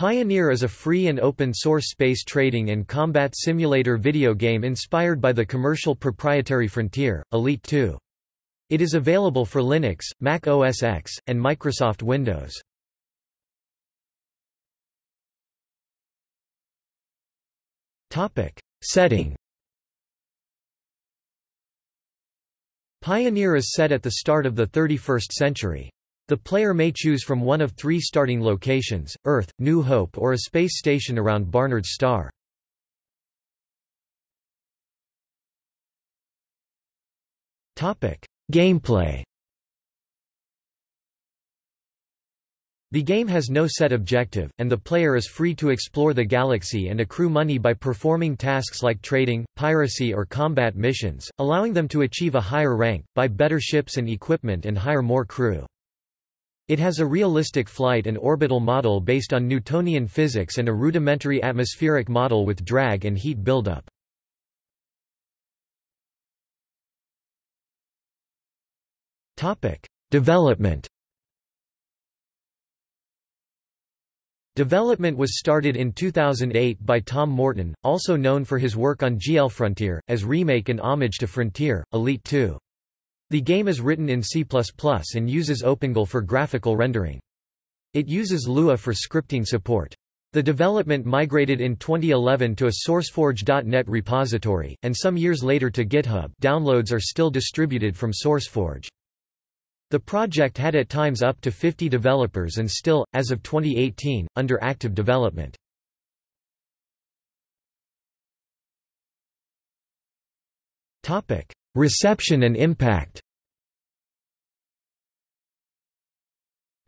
Pioneer is a free and open-source space trading and combat simulator video game inspired by the commercial proprietary Frontier, Elite 2. It is available for Linux, Mac OS X, and Microsoft Windows. Setting Pioneer is set at the start of the 31st century. The player may choose from one of three starting locations, Earth, New Hope or a space station around Barnard's star. Gameplay The game has no set objective, and the player is free to explore the galaxy and accrue money by performing tasks like trading, piracy or combat missions, allowing them to achieve a higher rank, buy better ships and equipment and hire more crew. It has a realistic flight and orbital model based on Newtonian physics and a rudimentary atmospheric model with drag and heat buildup. Development Development was started in 2008 by Tom Morton, also known for his work on GL Frontier, as remake and homage to Frontier, Elite 2. The game is written in C++ and uses OpenGL for graphical rendering. It uses Lua for scripting support. The development migrated in 2011 to a SourceForge.net repository, and some years later to GitHub downloads are still distributed from SourceForge. The project had at times up to 50 developers and still, as of 2018, under active development. Reception and impact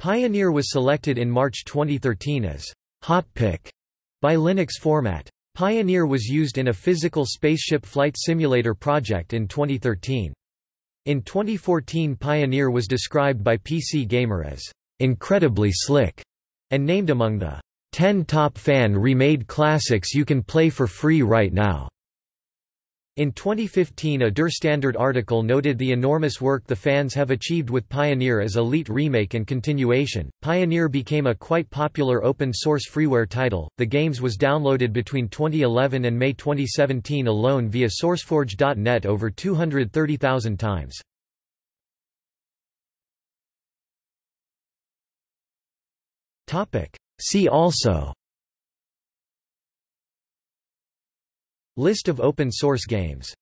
Pioneer was selected in March 2013 as «hot pick» by Linux Format. Pioneer was used in a physical spaceship flight simulator project in 2013. In 2014 Pioneer was described by PC Gamer as «incredibly slick» and named among the 10 top fan-remade classics you can play for free right now. In 2015 a Der Standard article noted the enormous work the fans have achieved with Pioneer as Elite remake and continuation. Pioneer became a quite popular open-source freeware title. The games was downloaded between 2011 and May 2017 alone via sourceforge.net over 230,000 times. Topic: See also List of open source games